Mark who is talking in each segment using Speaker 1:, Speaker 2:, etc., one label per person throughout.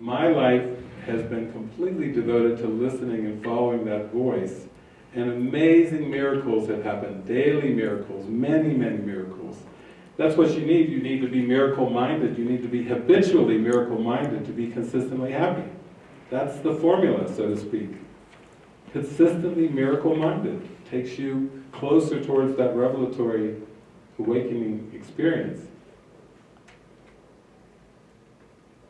Speaker 1: my life has been completely devoted to listening and following that voice. And amazing miracles have happened, daily miracles, many, many miracles. That's what you need. You need to be miracle-minded. You need to be habitually miracle-minded to be consistently happy. That's the formula, so to speak. Consistently miracle-minded takes you closer towards that revelatory awakening experience.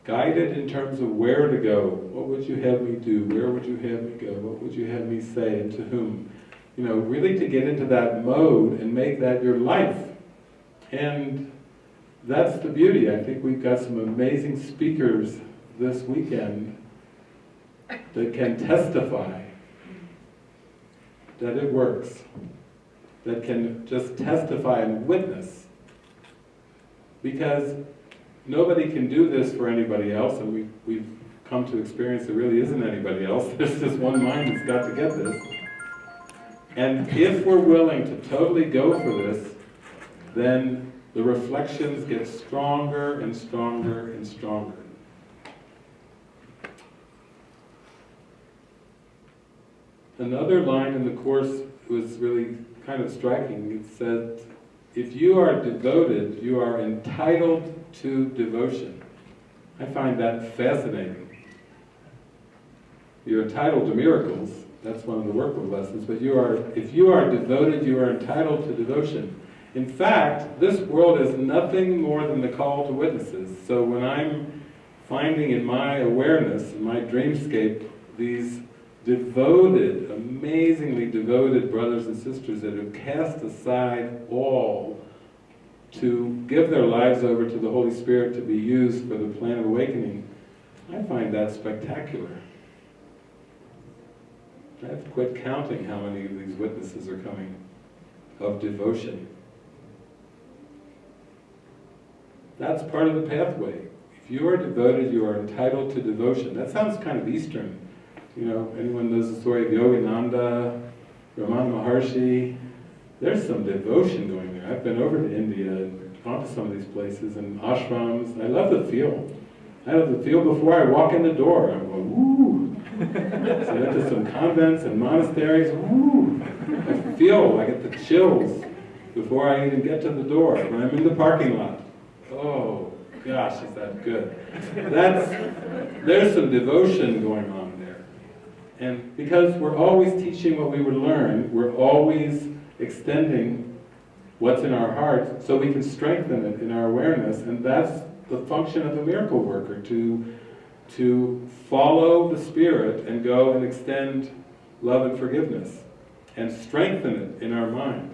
Speaker 1: Guided in terms of where to go. What would you have me do? Where would you have me go? What would you have me say and to whom? You know, really to get into that mode and make that your life. And that's the beauty. I think we've got some amazing speakers this weekend that can testify that it works, that can just testify and witness. Because nobody can do this for anybody else, and we, we've come to experience there really isn't anybody else. There's just one mind that's got to get this. And if we're willing to totally go for this, then the reflections get stronger and stronger and stronger. Another line in the Course was really kind of striking. It said, if you are devoted, you are entitled to devotion. I find that fascinating. You're entitled to miracles, that's one of the workbook lessons, but you are, if you are devoted, you are entitled to devotion. In fact, this world is nothing more than the call to witnesses. So when I'm finding in my awareness, in my dreamscape, these devoted, amazingly devoted brothers and sisters that have cast aside all to give their lives over to the Holy Spirit to be used for the plan of awakening, I find that spectacular. I have quit counting how many of these witnesses are coming of devotion. That's part of the pathway. If you are devoted, you are entitled to devotion. That sounds kind of Eastern. You know, anyone knows the story of Yogananda, Ramana Maharshi? There's some devotion going there. I've been over to India and gone to some of these places and ashrams. I love the feel. I love the feel before I walk in the door. I'm going, woo! so I went to some convents and monasteries, woo! I feel, I get the chills before I even get to the door, when I'm in the parking lot. Oh, gosh, is that good. That's, there's some devotion going on. And because we're always teaching what we would learn, we're always extending what's in our hearts so we can strengthen it in our awareness. And that's the function of a miracle worker, to, to follow the Spirit and go and extend love and forgiveness and strengthen it in our mind.